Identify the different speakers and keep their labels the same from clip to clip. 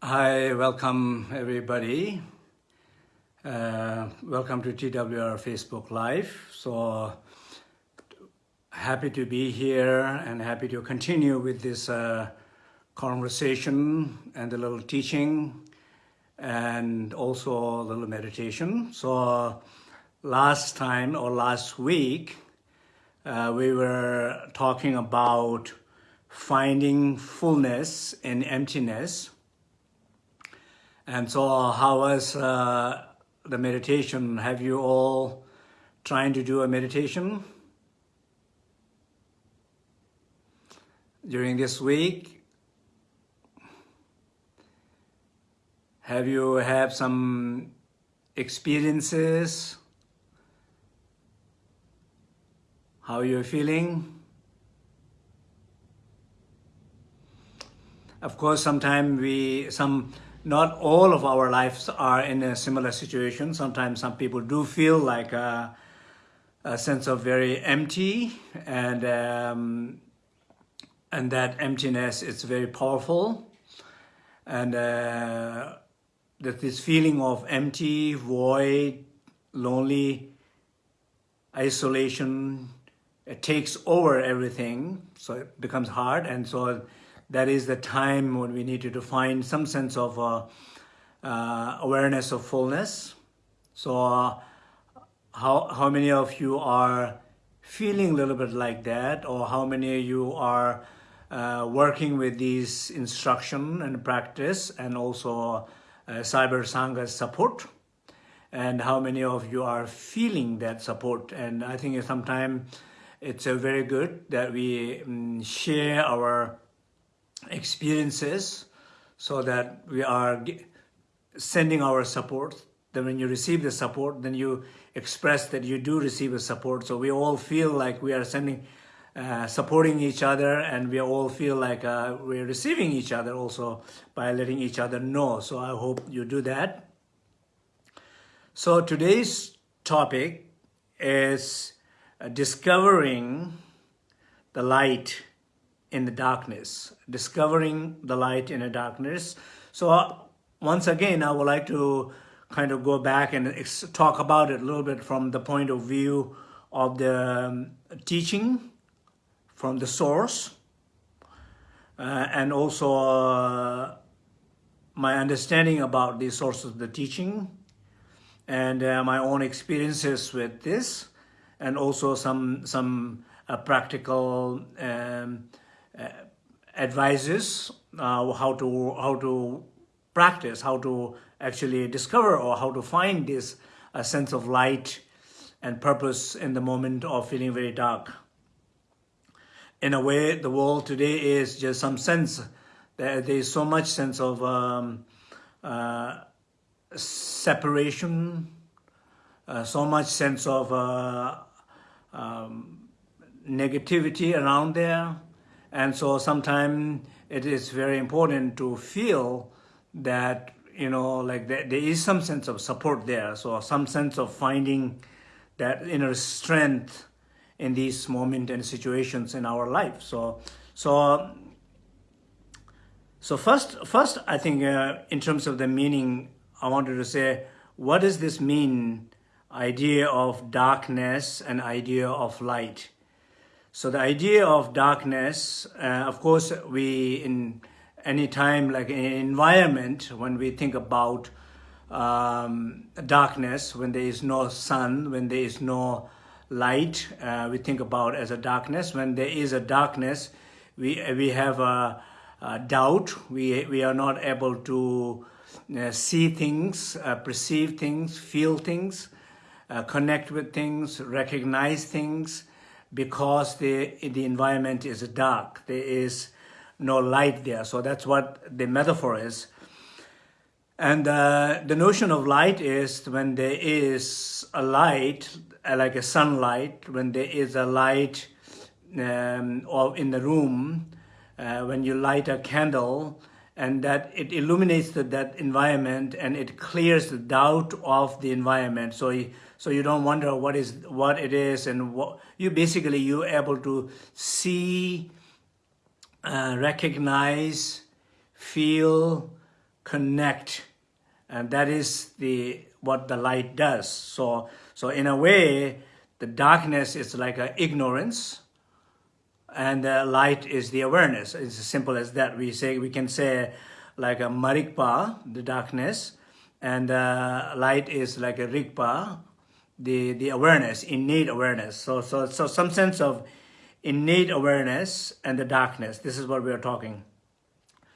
Speaker 1: Hi, welcome everybody. Uh, welcome to TWR Facebook Live. So happy to be here and happy to continue with this uh, conversation and a little teaching and also a little meditation. So last time or last week, uh, we were talking about finding fullness in emptiness and so how was uh, the meditation? Have you all trying to do a meditation during this week? Have you had some experiences? How you're feeling? Of course, sometimes we, some not all of our lives are in a similar situation. Sometimes some people do feel like a, a sense of very empty and um, and that emptiness is very powerful. And uh, that this feeling of empty, void, lonely, isolation, it takes over everything. So it becomes hard. And so that is the time when we need to find some sense of uh, uh, awareness of fullness. So uh, how, how many of you are feeling a little bit like that? Or how many of you are uh, working with these instruction and practice and also uh, Cyber Sangha support? And how many of you are feeling that support? And I think sometimes it's a very good that we um, share our experiences so that we are sending our support. Then when you receive the support, then you express that you do receive a support. So we all feel like we are sending, uh, supporting each other and we all feel like uh, we're receiving each other also by letting each other know. So I hope you do that. So today's topic is uh, discovering the light in the darkness, discovering the light in the darkness. So uh, once again, I would like to kind of go back and talk about it a little bit from the point of view of the um, teaching from the source uh, and also uh, my understanding about the source of the teaching and uh, my own experiences with this and also some some uh, practical um, advises uh, how to how to practice, how to actually discover or how to find this uh, sense of light and purpose in the moment of feeling very dark. In a way, the world today is just some sense that there is so much sense of um, uh, separation, uh, so much sense of uh, um, negativity around there, and so sometimes it is very important to feel that, you know, like there, there is some sense of support there. So some sense of finding that inner strength in these moments and situations in our life. So, so, so first, first, I think uh, in terms of the meaning, I wanted to say, what does this mean? Idea of darkness and idea of light. So the idea of darkness, uh, of course, we in any time like in environment, when we think about um, darkness, when there is no sun, when there is no light, uh, we think about as a darkness. When there is a darkness, we we have a, a doubt. We we are not able to uh, see things, uh, perceive things, feel things, uh, connect with things, recognize things because the, the environment is dark. There is no light there. So that's what the metaphor is. And uh, the notion of light is when there is a light, uh, like a sunlight, when there is a light um, or in the room, uh, when you light a candle, and that it illuminates the, that environment and it clears the doubt of the environment. So so you don't wonder what is what it is and what you basically you're able to see uh, recognize feel connect, and that is the what the light does. So, so in a way, the darkness is like a ignorance, and the light is the awareness. It's as simple as that. We say we can say like a marigpa, the darkness, and uh, light is like a rigpa, the the awareness, innate awareness. So so so some sense of innate awareness and the darkness. This is what we are talking.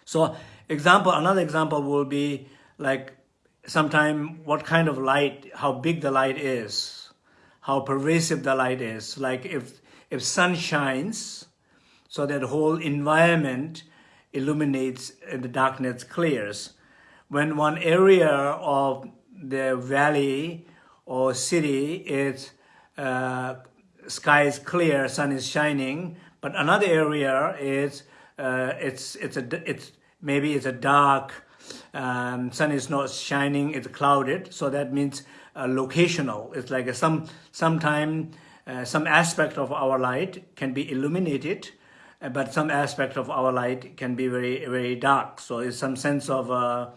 Speaker 1: So example, another example will be like sometime what kind of light, how big the light is, how pervasive the light is. Like if if sun shines, so that whole environment illuminates and the darkness clears. When one area of the valley or city is uh, sky is clear, sun is shining, but another area is uh, it's it's a it's maybe it's a dark, um, sun is not shining, it's clouded, so that means uh, locational. It's like a, some sometime uh, some aspect of our light can be illuminated, uh, but some aspect of our light can be very very dark. So it's some sense of uh,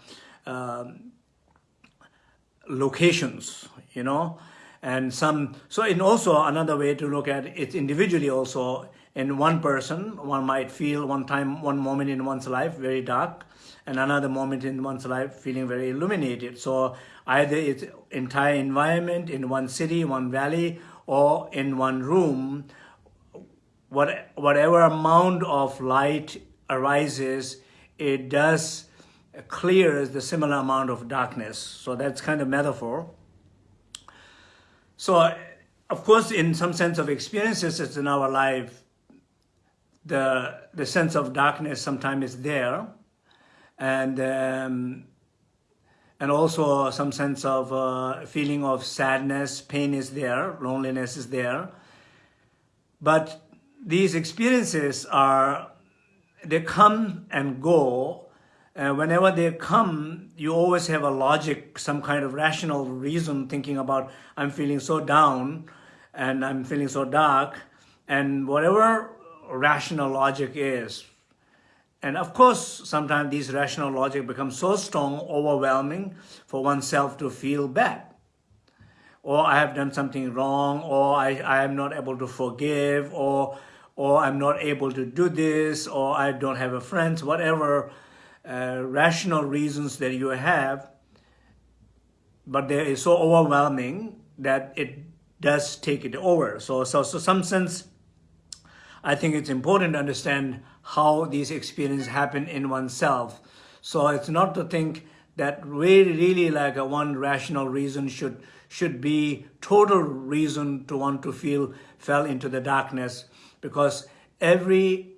Speaker 1: um, locations, you know and some so in also another way to look at it individually also in one person one might feel one time one moment in one's life very dark and another moment in one's life feeling very illuminated so either it's entire environment in one city one valley or in one room what whatever amount of light arises it does clears the similar amount of darkness so that's kind of metaphor so, of course, in some sense of experiences it's in our life, the, the sense of darkness sometimes is there. And, um, and also some sense of uh, feeling of sadness, pain is there, loneliness is there. But these experiences are, they come and go whenever they come, you always have a logic, some kind of rational reason thinking about, I'm feeling so down and I'm feeling so dark and whatever rational logic is. And of course, sometimes these rational logic becomes so strong, overwhelming for oneself to feel bad. Or I have done something wrong, or I, I am not able to forgive, or, or I'm not able to do this, or I don't have a friend, whatever uh, rational reasons that you have, but they is so overwhelming that it does take it over. So, so, so some sense, I think it's important to understand how these experiences happen in oneself. So it's not to think that really, really like a one rational reason should should be total reason to want to feel fell into the darkness because every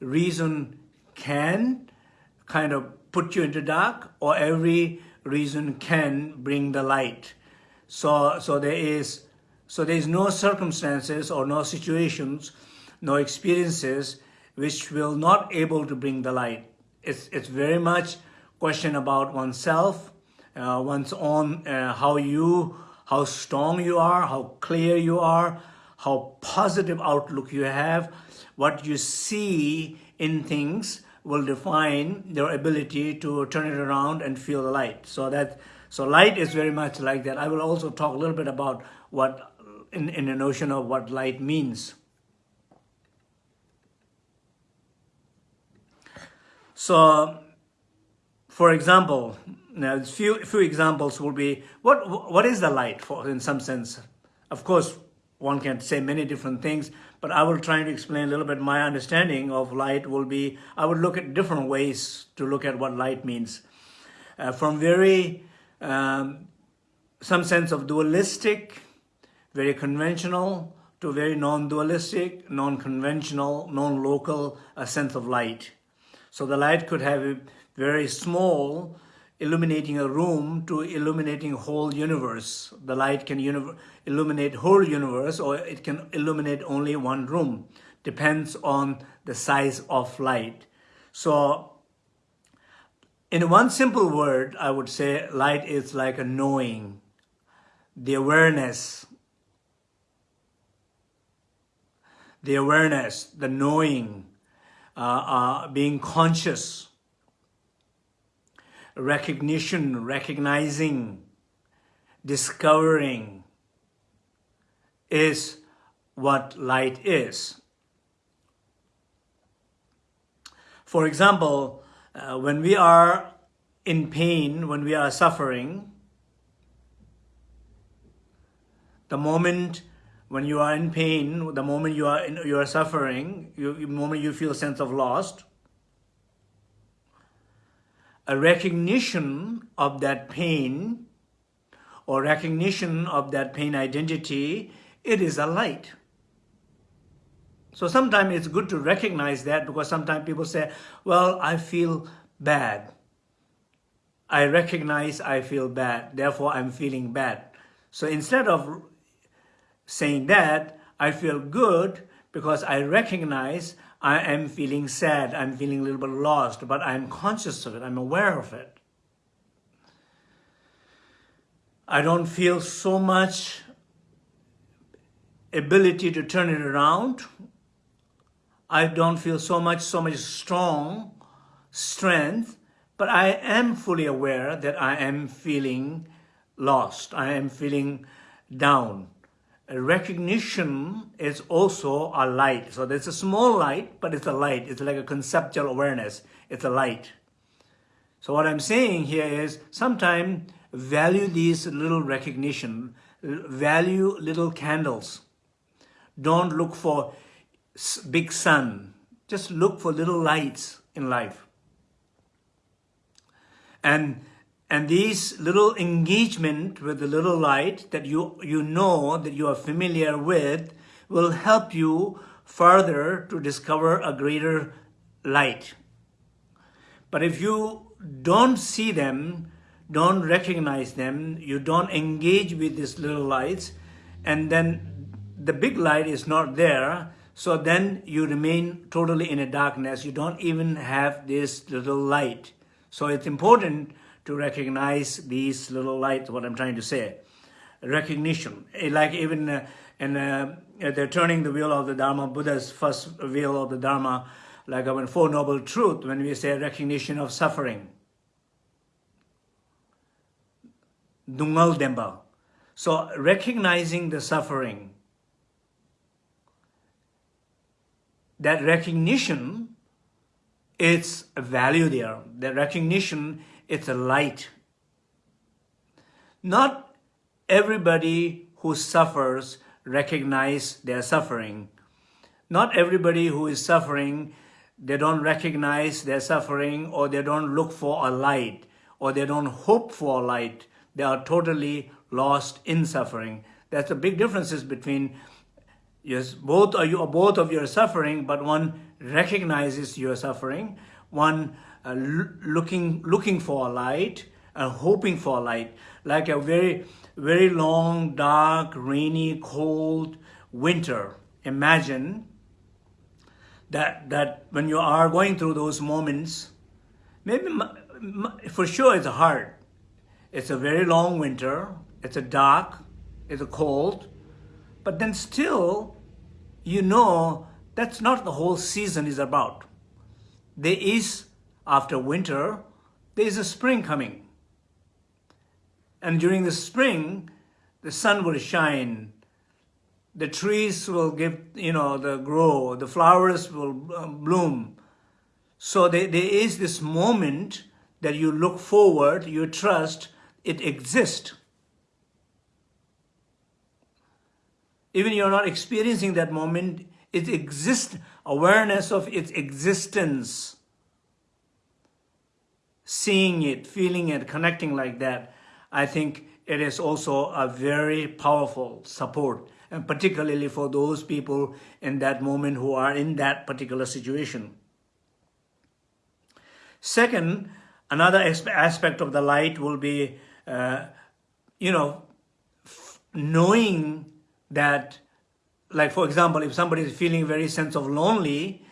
Speaker 1: reason can kind of put you into dark or every reason can bring the light. So, so there is, so there is no circumstances or no situations, no experiences which will not able to bring the light. It's, it's very much question about oneself, uh, one's own, uh, how you, how strong you are, how clear you are, how positive outlook you have, what you see in things, will define your ability to turn it around and feel the light. So that so light is very much like that. I will also talk a little bit about what in, in the notion of what light means. So, for example, now few few examples will be what what is the light for in some sense. Of course, one can say many different things, but I will try to explain a little bit my understanding of light will be, I would look at different ways to look at what light means. Uh, from very, um, some sense of dualistic, very conventional, to very non-dualistic, non-conventional, non-local uh, sense of light. So the light could have a very small, illuminating a room to illuminating whole universe. The light can illuminate whole universe or it can illuminate only one room. Depends on the size of light. So in one simple word, I would say light is like a knowing, the awareness, the awareness, the knowing, uh, uh, being conscious, recognition, recognizing, discovering is what light is. For example, uh, when we are in pain, when we are suffering, the moment when you are in pain, the moment you are in, you are suffering, you, the moment you feel a sense of lost, a recognition of that pain or recognition of that pain identity, it is a light. So sometimes it's good to recognize that because sometimes people say, well, I feel bad. I recognize I feel bad, therefore I'm feeling bad. So instead of saying that, I feel good because I recognize I am feeling sad, I'm feeling a little bit lost, but I'm conscious of it, I'm aware of it. I don't feel so much ability to turn it around. I don't feel so much, so much strong strength, but I am fully aware that I am feeling lost. I am feeling down recognition is also a light. So there's a small light, but it's a light. It's like a conceptual awareness. It's a light. So what I'm saying here is sometimes value these little recognition, value little candles. Don't look for big sun. Just look for little lights in life. And and these little engagement with the little light that you, you know, that you are familiar with, will help you further to discover a greater light. But if you don't see them, don't recognize them, you don't engage with these little lights, and then the big light is not there, so then you remain totally in a darkness. You don't even have this little light. So it's important to recognize these little lights, what I'm trying to say. Recognition, eh, like even uh, in uh, they're turning the wheel of the Dharma, Buddha's first wheel of the Dharma, like our Four Noble Truth, when we say recognition of suffering. Dungal Demba. So recognizing the suffering, that recognition, it's a value there. The recognition it's a light. Not everybody who suffers recognize their suffering. Not everybody who is suffering, they don't recognize their suffering or they don't look for a light or they don't hope for a light. They are totally lost in suffering. That's the big differences between yes, both of you both of your suffering, but one recognizes your suffering, one uh, looking looking for a light and hoping for a light like a very very long dark rainy cold winter. Imagine that that when you are going through those moments maybe for sure it's hard. It's a very long winter it's a dark it's a cold but then still you know that's not the whole season is about. There is after winter, there is a spring coming. And during the spring, the sun will shine, the trees will give, you know, the grow, the flowers will um, bloom. So there, there is this moment that you look forward, you trust, it exists. Even you're not experiencing that moment, it exists, awareness of its existence seeing it, feeling it, connecting like that, I think it is also a very powerful support, and particularly for those people in that moment who are in that particular situation. Second, another aspect of the light will be, uh, you know, knowing that, like for example, if somebody is feeling very sense of lonely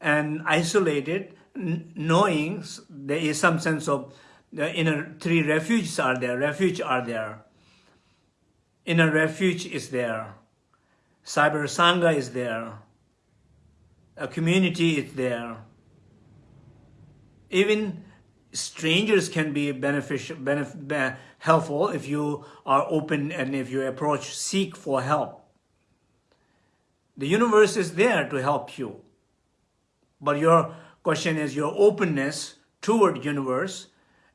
Speaker 1: and isolated, knowing there is some sense of the inner three refuges are there, refuge are there. Inner refuge is there. Cyber Sangha is there. A community is there. Even strangers can be beneficial, benef helpful if you are open and if you approach, seek for help. The universe is there to help you. But your question is your openness toward universe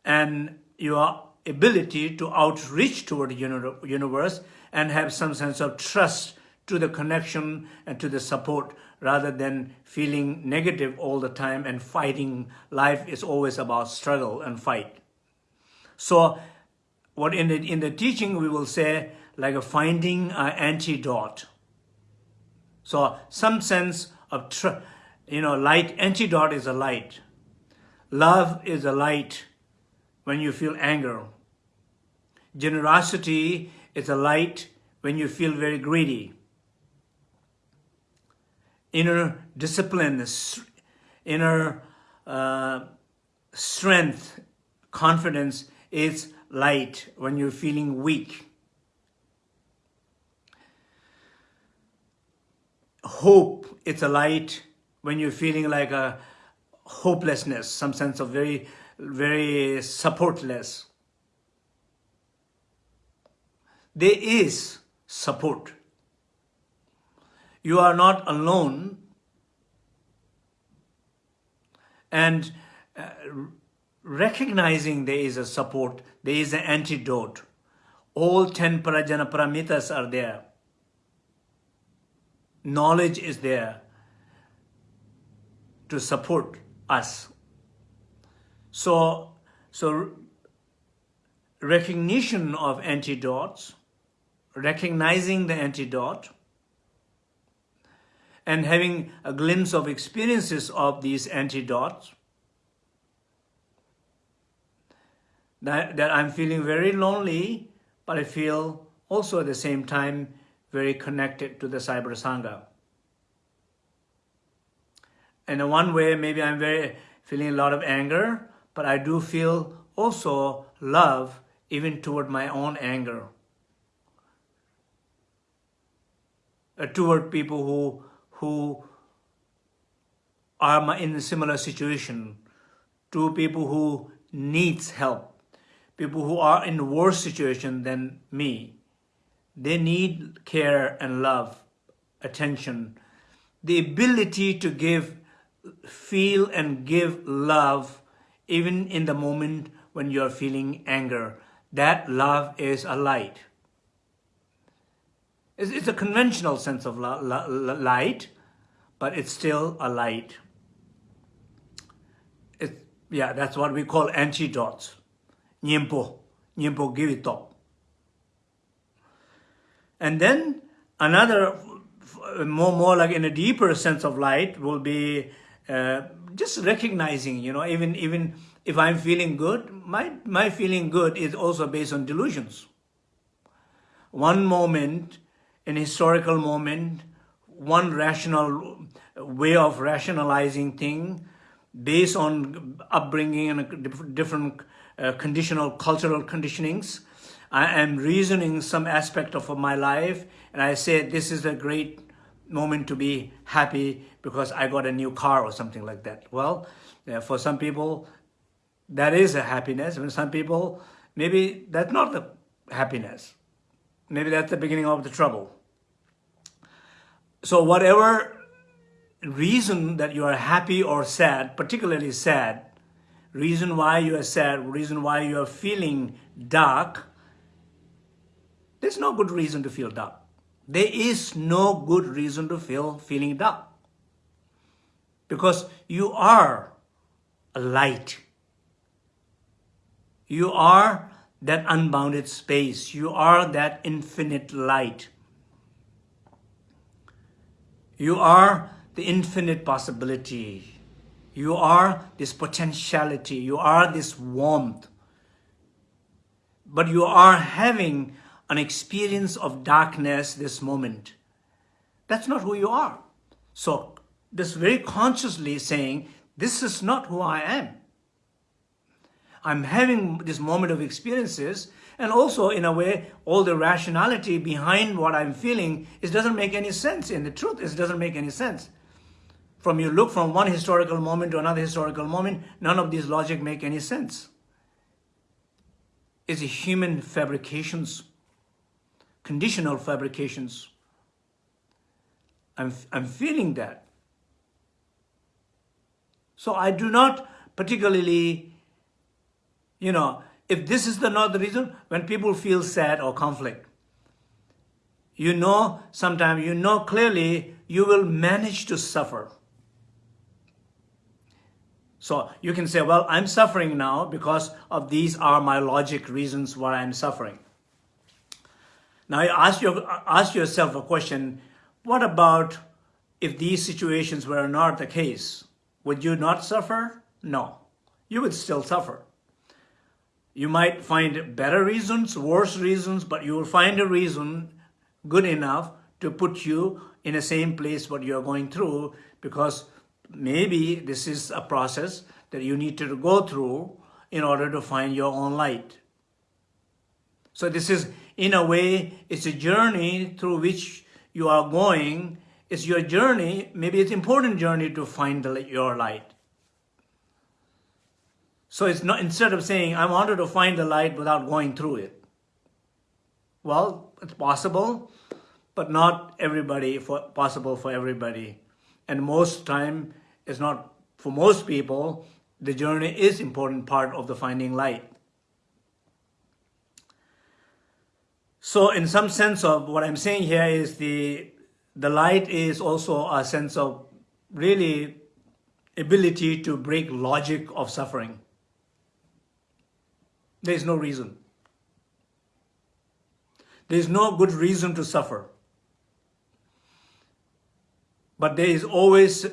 Speaker 1: and your ability to outreach toward universe and have some sense of trust to the connection and to the support rather than feeling negative all the time and fighting. Life is always about struggle and fight. So what in the, in the teaching we will say like a finding an antidote. So some sense of, you know, light, antidote is a light. Love is a light when you feel anger. Generosity is a light when you feel very greedy inner discipline, inner uh, strength, confidence is light when you're feeling weak. Hope, it's a light when you're feeling like a hopelessness, some sense of very, very supportless. There is support you are not alone and uh, recognizing there is a support, there is an antidote. All 10 Prajna Paramitas are there. Knowledge is there to support us. So, so recognition of antidotes, recognizing the antidote, and having a glimpse of experiences of these antidotes, that, that I'm feeling very lonely, but I feel also at the same time very connected to the Cyber Sangha. And in one way, maybe I'm very feeling a lot of anger, but I do feel also love even toward my own anger. Uh, toward people who who are in a similar situation, to people who needs help, people who are in worse situation than me. They need care and love, attention, the ability to give, feel and give love even in the moment when you're feeling anger. That love is a light. It's, a conventional sense of light, but it's still a light. It, yeah, that's what we call antidotes. Give it up. And then another, more, more like in a deeper sense of light will be uh, just recognizing, you know, even, even if I'm feeling good, my, my feeling good is also based on delusions. One moment an historical moment, one rational way of rationalizing thing based on upbringing and different uh, conditional cultural conditionings. I am reasoning some aspect of my life and I say this is a great moment to be happy because I got a new car or something like that. Well, uh, for some people, that is a happiness. And some people, maybe that's not the happiness. Maybe that's the beginning of the trouble. So whatever reason that you are happy or sad, particularly sad, reason why you are sad, reason why you are feeling dark, there's no good reason to feel dark. There is no good reason to feel feeling dark. Because you are a light. You are that unbounded space. You are that infinite light. You are the infinite possibility. You are this potentiality. You are this warmth. But you are having an experience of darkness this moment. That's not who you are. So this very consciously saying, this is not who I am. I'm having this moment of experiences and also in a way, all the rationality behind what I'm feeling, it doesn't make any sense. In the truth, it doesn't make any sense. from you look from one historical moment to another historical moment, none of these logic make any sense. It's a human fabrications, conditional fabrications. I'm, I'm feeling that. So I do not particularly, you know, if this is the not the reason, when people feel sad or conflict, you know, sometimes you know clearly you will manage to suffer. So you can say, well, I'm suffering now because of these are my logic reasons why I'm suffering. Now ask, your, ask yourself a question, what about if these situations were not the case? Would you not suffer? No, you would still suffer. You might find better reasons, worse reasons, but you will find a reason good enough to put you in the same place what you're going through because maybe this is a process that you need to go through in order to find your own light. So this is, in a way, it's a journey through which you are going. It's your journey, maybe it's important journey to find your light. So it's not, instead of saying, I wanted to find the light without going through it. Well, it's possible, but not everybody, for, possible for everybody. And most time, it's not, for most people, the journey is important part of the finding light. So in some sense of what I'm saying here is the, the light is also a sense of really ability to break logic of suffering. There is no reason. There is no good reason to suffer. But there is always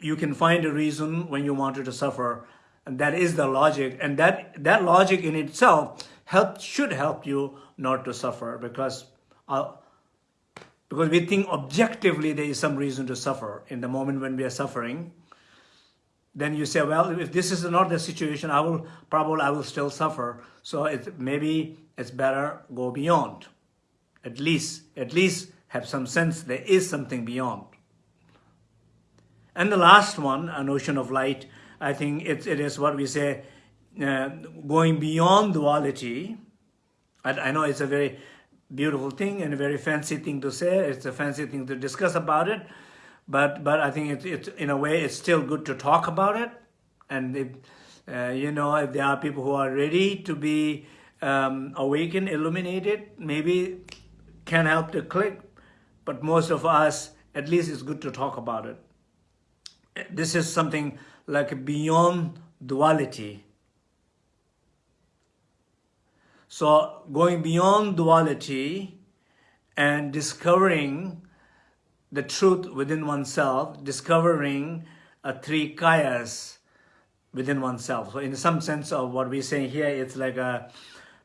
Speaker 1: you can find a reason when you wanted to suffer. And that is the logic. And that, that logic in itself help, should help you not to suffer because, uh, because we think objectively there is some reason to suffer. In the moment when we are suffering, then you say, well, if this is not the situation, I will probably I will still suffer. So it, maybe it's better go beyond. At least, at least have some sense there is something beyond. And the last one, a notion of light, I think it, it is what we say, uh, going beyond duality. I, I know it's a very beautiful thing and a very fancy thing to say. It's a fancy thing to discuss about it. But, but I think it's, in a way, it's still good to talk about it. And, if, uh, you know, if there are people who are ready to be um, awakened, illuminated, maybe can help to click. But most of us, at least it's good to talk about it this is something like beyond duality. So going beyond duality and discovering the truth within oneself, discovering a three kayas within oneself. So in some sense of what we say here, it's like a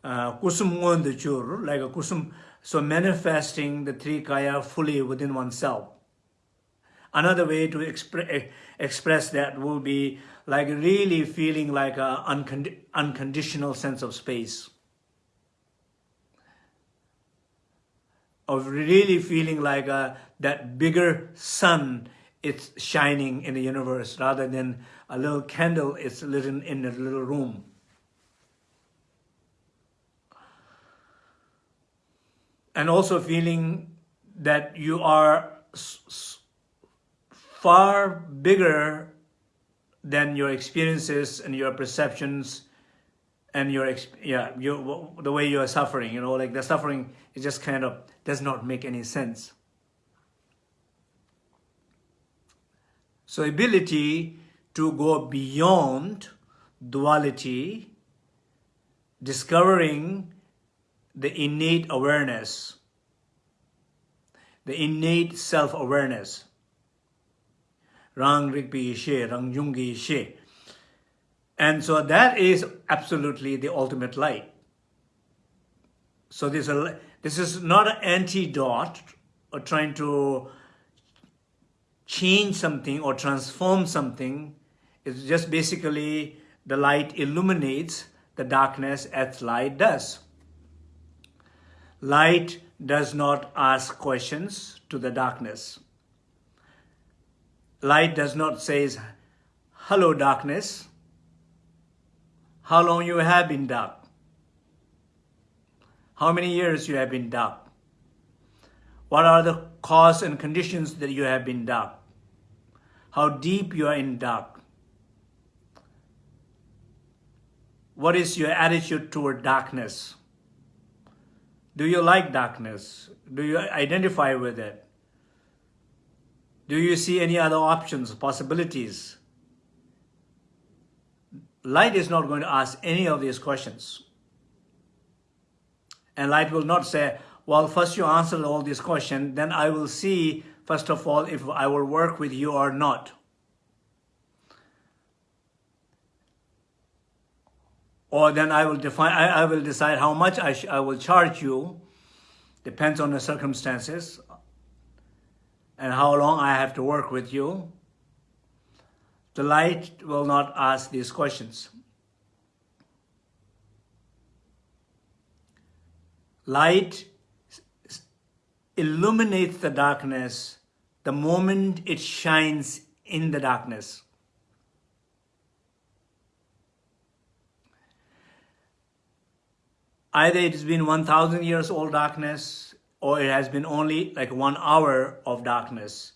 Speaker 1: kusum uh, like a kusum, so manifesting the three kaya fully within oneself. Another way to expre express that will be like really feeling like an uncond unconditional sense of space. Of really feeling like uh, that bigger sun is shining in the universe rather than a little candle is lit in, a little room. And also feeling that you are far bigger than your experiences and your perceptions and your yeah you the way you are suffering you know like the suffering is just kind of does not make any sense so ability to go beyond duality discovering the innate awareness the innate self-awareness Rang Rigpi She, Rang Jungi She. And so that is absolutely the ultimate light. So this, this is not an antidote or trying to change something or transform something. It's just basically the light illuminates the darkness as light does. Light does not ask questions to the darkness. light does not say, hello darkness, how long you have been dark, how many years you have been dark, what are the cause and conditions that you have been dark, how deep you are in dark, what is your attitude toward darkness, do you like darkness, do you identify with it, do you see any other options, possibilities? Light is not going to ask any of these questions. And light will not say, well, first you answer all these questions, then I will see, first of all, if I will work with you or not. Or then I will define, I, I will decide how much I, I will charge you, depends on the circumstances and how long I have to work with you, the light will not ask these questions. Light illuminates the darkness the moment it shines in the darkness. Either it has been 1,000 years old darkness or it has been only like one hour of darkness.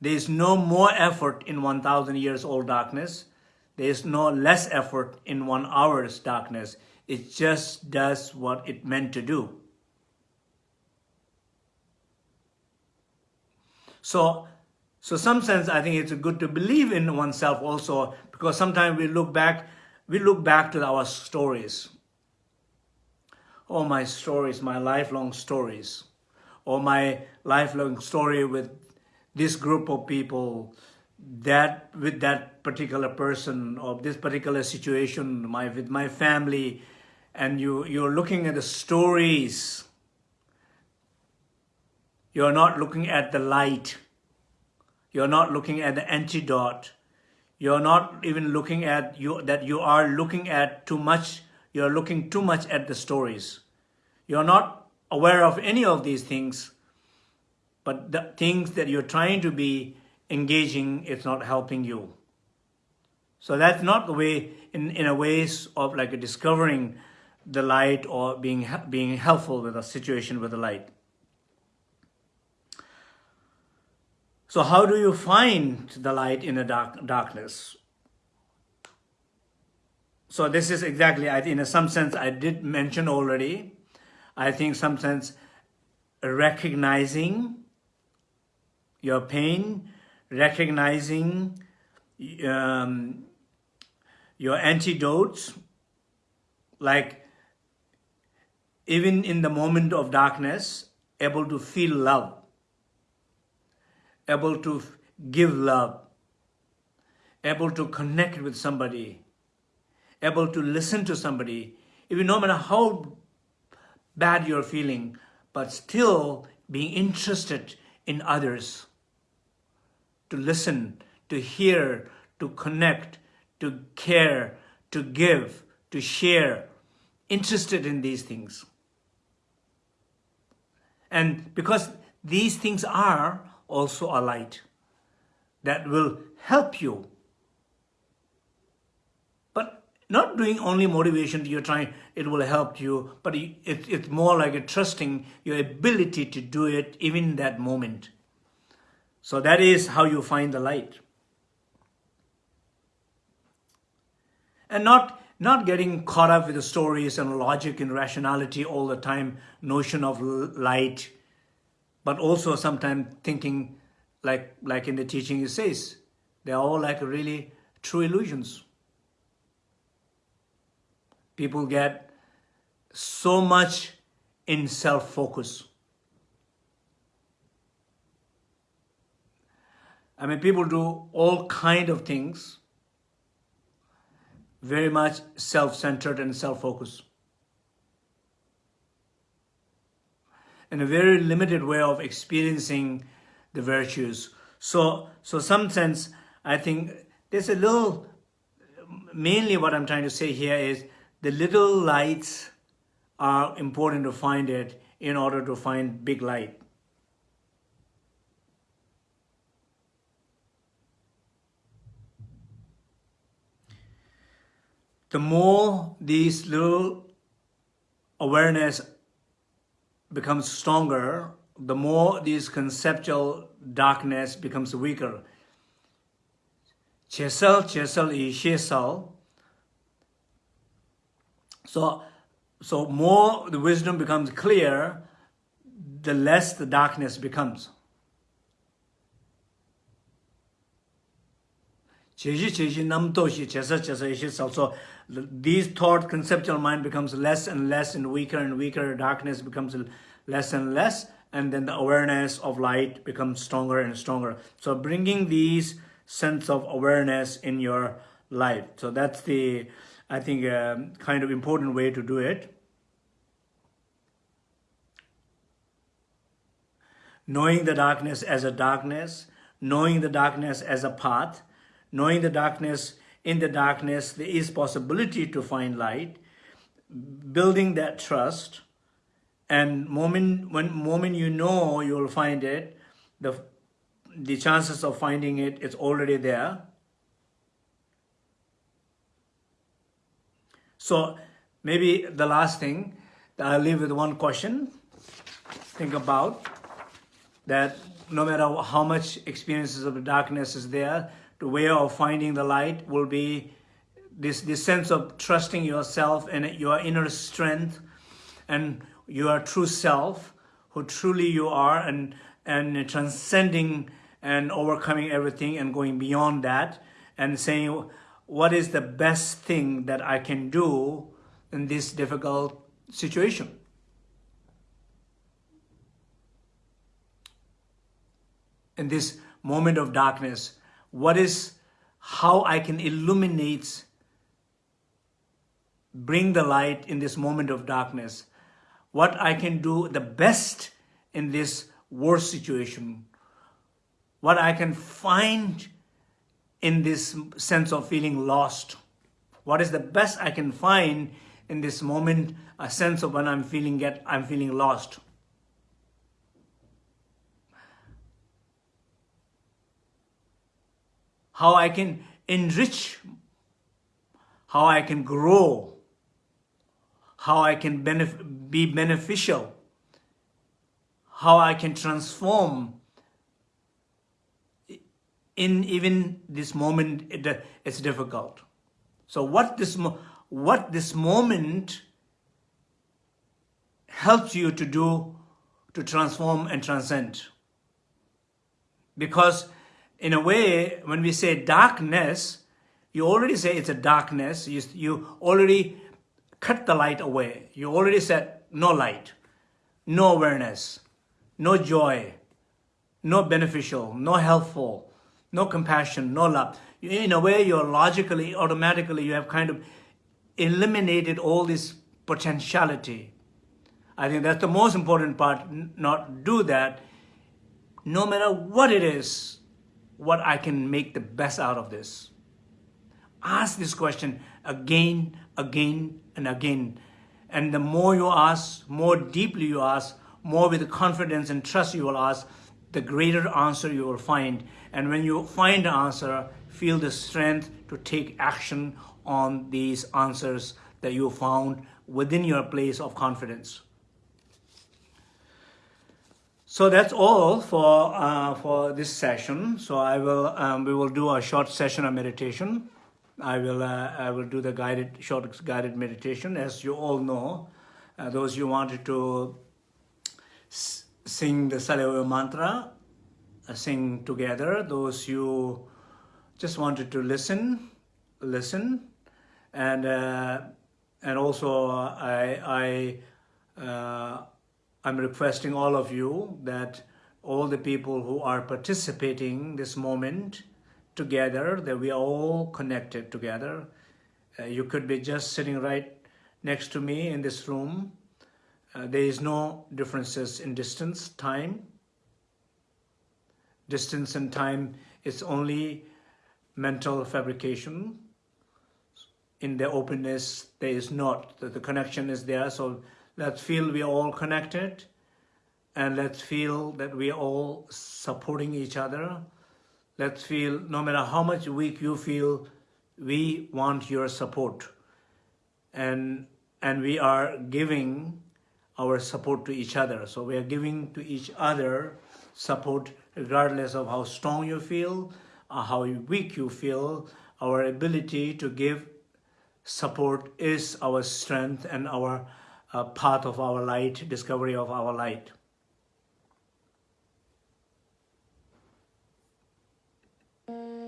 Speaker 1: There is no more effort in 1,000 years old darkness. There is no less effort in one hour's darkness. It just does what it meant to do. So, so some sense, I think it's good to believe in oneself also, because sometimes we look back, we look back to our stories. Or my stories, my lifelong stories, or my lifelong story with this group of people, that with that particular person or this particular situation, my with my family, and you you're looking at the stories. You're not looking at the light. You're not looking at the antidote. You're not even looking at you that you are looking at too much. You're looking too much at the stories you're not aware of any of these things, but the things that you're trying to be engaging, it's not helping you. So that's not the way, in, in a ways of like discovering the light or being, being helpful with a situation with the light. So how do you find the light in the dark, darkness? So this is exactly, in some sense, I did mention already, I think some sense recognizing your pain, recognizing um, your antidotes, like even in the moment of darkness, able to feel love, able to give love, able to connect with somebody, able to listen to somebody, even no matter how bad you're feeling, but still being interested in others, to listen, to hear, to connect, to care, to give, to share, interested in these things. And because these things are also a light that will help you. But not doing only motivation you're trying it will help you but it, it's more like a trusting your ability to do it even that moment so that is how you find the light and not not getting caught up with the stories and logic and rationality all the time notion of light but also sometimes thinking like like in the teaching it says they're all like really true illusions people get so much in self-focus. I mean, people do all kind of things, very much self-centered and self-focused. In a very limited way of experiencing the virtues. So, so some sense, I think there's a little, mainly what I'm trying to say here is the little lights are important to find it in order to find big light. The more these little awareness becomes stronger, the more this conceptual darkness becomes weaker. So, so more the wisdom becomes clear, the less the darkness becomes. So these thought conceptual mind becomes less and less and weaker and weaker. Darkness becomes less and less and then the awareness of light becomes stronger and stronger. So bringing these sense of awareness in your life. So that's the, I think, uh, kind of important way to do it. Knowing the darkness as a darkness, knowing the darkness as a path, knowing the darkness, in the darkness, there is possibility to find light, building that trust, and moment when moment you know you will find it the the chances of finding it is already there. So maybe the last thing that i'll leave with one question. Think about that no matter how much experiences of the darkness is there the way of finding the light will be this this sense of trusting yourself and your inner strength and your true self, who truly you are, and, and transcending and overcoming everything and going beyond that, and saying, what is the best thing that I can do in this difficult situation? In this moment of darkness, what is how I can illuminate, bring the light in this moment of darkness. What I can do the best in this worst situation, what I can find in this sense of feeling lost, what is the best I can find in this moment, a sense of when I'm feeling get, I'm feeling lost. How I can enrich, how I can grow, how I can benef be beneficial, how I can transform in even this moment, it, it's difficult. So what this, what this moment helps you to do to transform and transcend. Because in a way, when we say darkness, you already say it's a darkness. You, you already cut the light away. You already said no light, no awareness, no joy, no beneficial, no helpful, no compassion, no love. In a way, you're logically, automatically, you have kind of eliminated all this potentiality. I think that's the most important part, not do that. No matter what it is, what I can make the best out of this. Ask this question again, again, and again. And the more you ask, more deeply you ask, more with confidence and trust you will ask, the greater answer you will find. And when you find the answer, feel the strength to take action on these answers that you found within your place of confidence. So that's all for uh, for this session. So I will um, we will do a short session of meditation. I will, uh, I will do the guided, short guided meditation. As you all know, uh, those who wanted to sing the Salyawa mantra, uh, sing together. Those who just wanted to listen, listen. And, uh, and also I, I, uh, I'm requesting all of you that all the people who are participating this moment, together, that we are all connected together. Uh, you could be just sitting right next to me in this room. Uh, there is no differences in distance, time. Distance and time is only mental fabrication. In the openness, there is not. The, the connection is there. So let's feel we are all connected and let's feel that we are all supporting each other Let's feel, no matter how much weak you feel, we want your support. and and we are giving our support to each other. So we are giving to each other support regardless of how strong you feel, uh, how weak you feel. Our ability to give support is our strength and our a path of our light, discovery of our light. Mm.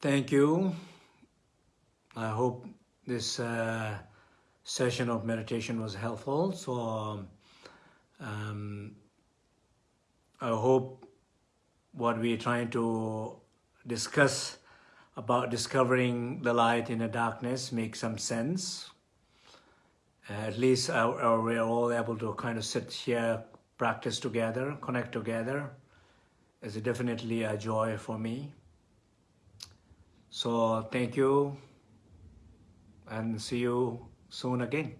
Speaker 1: Thank you. I hope this uh, session of meditation was helpful. So um, I hope what we're trying to discuss about discovering the light in the darkness makes some sense. at least uh, uh, we're all able to kind of sit here, practice together, connect together. It's definitely a joy for me. So thank you and see you soon again.